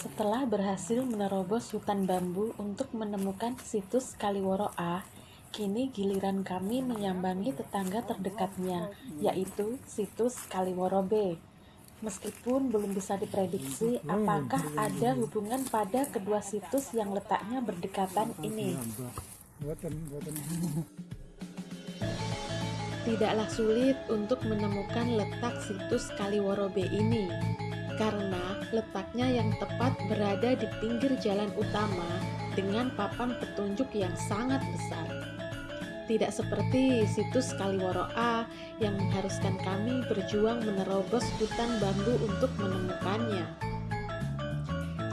Setelah berhasil menerobos hutan bambu untuk menemukan situs Kaliworo A, kini giliran kami menyambangi tetangga terdekatnya, yaitu situs Kaliworo B. Meskipun belum bisa diprediksi apakah ada hubungan pada kedua situs yang letaknya berdekatan ini. Tidaklah sulit untuk menemukan letak situs Kaliworo B ini, karena letaknya yang tepat berada di pinggir jalan utama dengan papan petunjuk yang sangat besar. Tidak seperti situs Kaliworo A yang mengharuskan kami berjuang menerobos hutan bambu untuk menemukannya.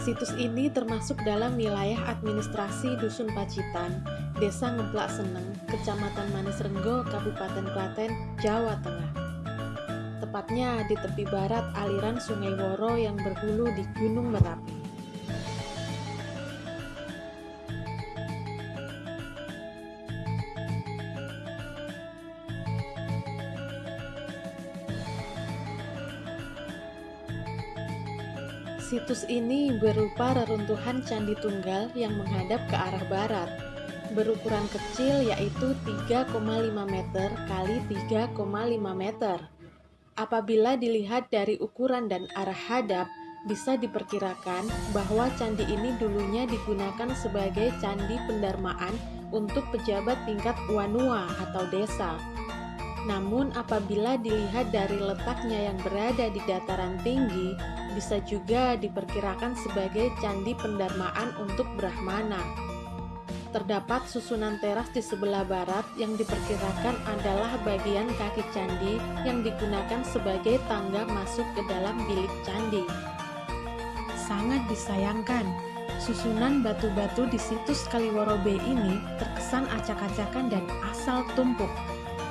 Situs ini termasuk dalam wilayah administrasi Dusun Pacitan, Desa Ngeplak Seneng, Kecamatan Manis Renggo, Kabupaten Klaten, Jawa Tengah tepatnya di tepi barat aliran Sungai Woro yang berhulu di Gunung Merapi. Situs ini berupa reruntuhan Candi Tunggal yang menghadap ke arah barat, berukuran kecil yaitu 3,5 meter kali 3,5 meter. Apabila dilihat dari ukuran dan arah hadap, bisa diperkirakan bahwa candi ini dulunya digunakan sebagai candi pendarmaan untuk pejabat tingkat wanua atau desa. Namun apabila dilihat dari letaknya yang berada di dataran tinggi, bisa juga diperkirakan sebagai candi pendarmaan untuk Brahmana terdapat susunan teras di sebelah barat yang diperkirakan adalah bagian kaki candi yang digunakan sebagai tangga masuk ke dalam bilik candi. Sangat disayangkan, susunan batu-batu di situs Kaliworo B ini terkesan acak-acakan dan asal tumpuk.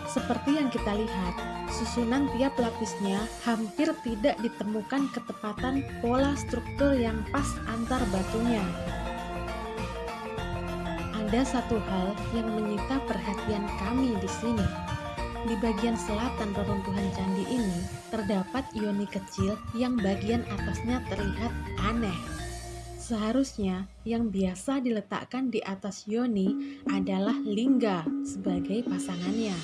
Seperti yang kita lihat, susunan tiap lapisnya hampir tidak ditemukan ketepatan pola struktur yang pas antar batunya ada satu hal yang menyita perhatian kami di sini. Di bagian selatan reruntuhan candi ini terdapat ioni kecil yang bagian atasnya terlihat aneh. Seharusnya yang biasa diletakkan di atas yoni adalah lingga sebagai pasangannya.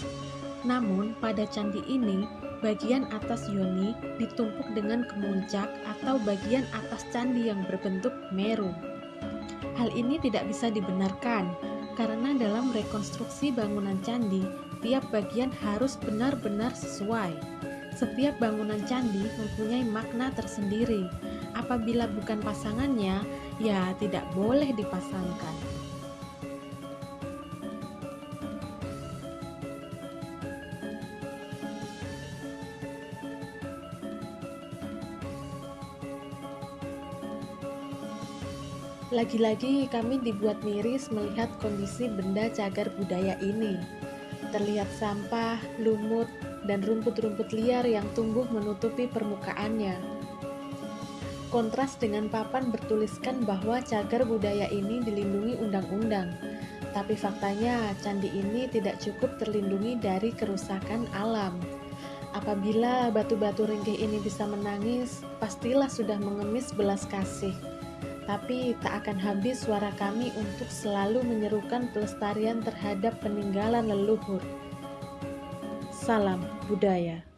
Namun pada candi ini, bagian atas yoni ditumpuk dengan kemuncak atau bagian atas candi yang berbentuk meru. Hal ini tidak bisa dibenarkan karena dalam rekonstruksi bangunan candi, tiap bagian harus benar-benar sesuai. Setiap bangunan candi mempunyai makna tersendiri. Apabila bukan pasangannya, ya tidak boleh dipasangkan. Lagi-lagi kami dibuat miris melihat kondisi benda cagar budaya ini. Terlihat sampah, lumut, dan rumput-rumput liar yang tumbuh menutupi permukaannya. Kontras dengan papan bertuliskan bahwa cagar budaya ini dilindungi undang-undang. Tapi faktanya, candi ini tidak cukup terlindungi dari kerusakan alam. Apabila batu-batu ringkih ini bisa menangis, pastilah sudah mengemis belas kasih tapi tak akan habis suara kami untuk selalu menyerukan pelestarian terhadap peninggalan leluhur. Salam budaya.